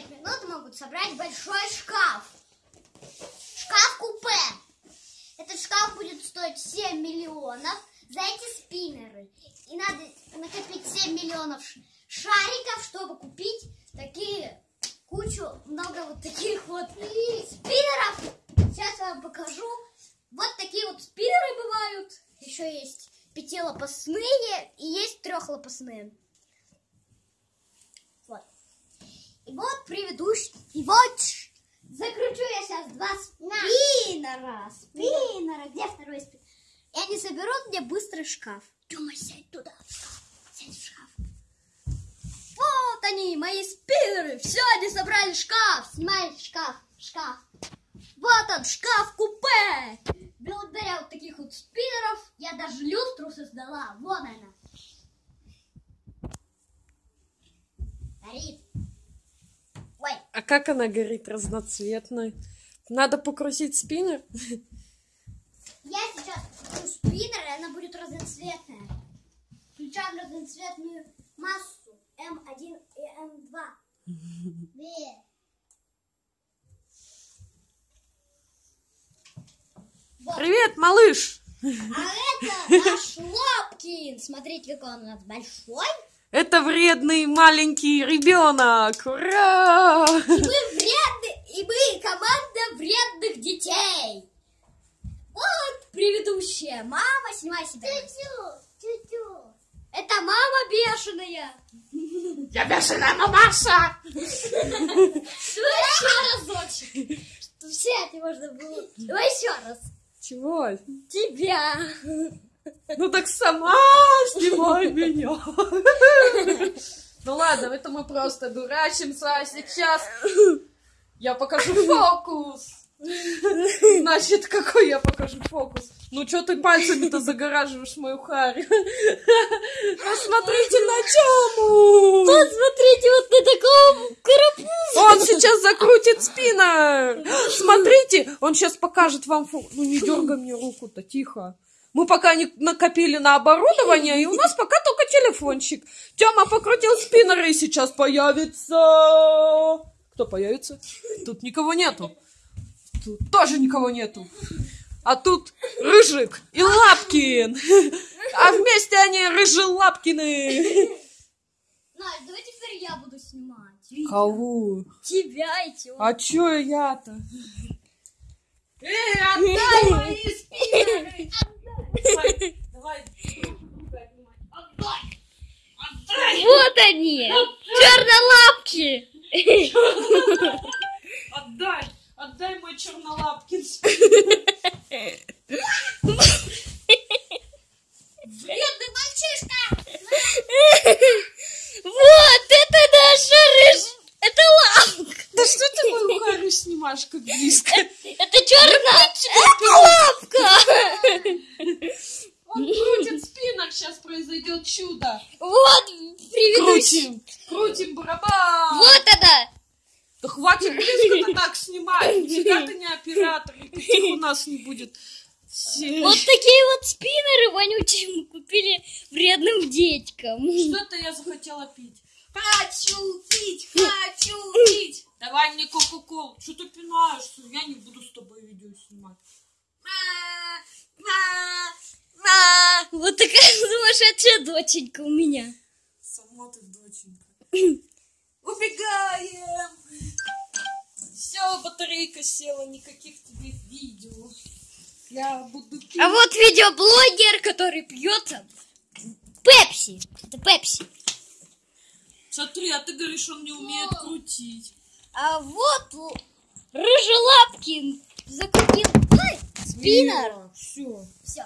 5 минут могут собрать большой шкаф. Шкаф-купе. Этот шкаф будет стоить 7 миллионов за эти спиннеры. И надо накопить 7 миллионов шариков, чтобы купить такие, кучу, много вот таких вот спиннеров. Сейчас я вам покажу. Вот такие вот спиннеры бывают. Еще есть пятилопастные и есть трехлопастные. И вот предыдущий. И вот закручу я сейчас два спиннера. Спиннера. Где второй спиннер? И они соберут мне быстрый шкаф. Тёма, сядь туда. Сядь в шкаф. Вот они, мои спиннеры. Все, они собрали шкаф. Снимай шкаф, шкаф. Вот он, шкаф-купе. Благодаря вот таких вот спиннеров я даже люстру создала. Вон она. Горит. Как она горит разноцветной? Надо покрутить спиннер? я сейчас включу спиннер, и она будет разноцветная. Включаем разноцветную массу М1 и М2. Две. Вот. Привет, малыш! А это наш Лапкин. Смотрите, какой он у нас большой. Это вредный маленький ребенок! Ура! И мы вредные, и мы команда вредных детей. Вот предыдущая. Мама, снимай себя. Тю-тю, тю-тю. Это мама бешеная. Я бешеная мамаша! Давай еще разочек. Чтобы сядь можно было. Давай еще раз. Чего? Тебя. Ну так сама снимай меня! Ну ладно, это мы просто дурачимся, а сейчас я покажу фокус! Значит, какой я покажу фокус? Ну что ты пальцами-то загораживаешь мою харю? Посмотрите на Тему! Посмотрите вот на таком карапузе. Он сейчас закрутит спиннер! Смотрите, он сейчас покажет вам фокус. Ну не дергай мне руку-то, тихо. Мы пока не накопили на оборудование, и у нас пока только телефончик. Тёма покрутил спиннер, и сейчас появится... Кто появится? Тут никого нету. Тут тоже никого нету. А тут Рыжик и Лапкин. А вместе они Рыжелапкины. Настя, давай теперь я буду снимать. Кого? Тебя и Тёму. А чё я-то? Эй, отдай мои спиннеры! Давай, давай. Отдай! Они, чернолапки. Отдай! Отдай мой чернолапкин Вредный мальчишка. Вот, это наша рыж... Это лапка. Да что ты мою харю снимаешь как близко? Это черная... Это лапка. Он крутит спиннер, сейчас произойдет чудо. Вот, предыдущий. Крутим, крутим барабан. Вот она. Да хватит близко-то так снимать. Нифига ты не оператор, и таких у нас не будет. Все. Вот такие вот спиннеры вонючие мы купили вредным детям. Что-то я захотела пить. Хочу пить, хочу пить. Давай мне кока-колу. Что ты пинаешься? Я не буду с тобой видео снимать. Вот такая сумасшедшая доченька у меня. Ты доченька. Убегаем. Все, батарейка села, никаких тебе видео. Я буду пить. А вот видеоблогер, который пьет Пепси. Это Пепси. Смотри, а ты говоришь, он не умеет крутить. А вот Рыжелапкин закрутил спиннер. Все. Все,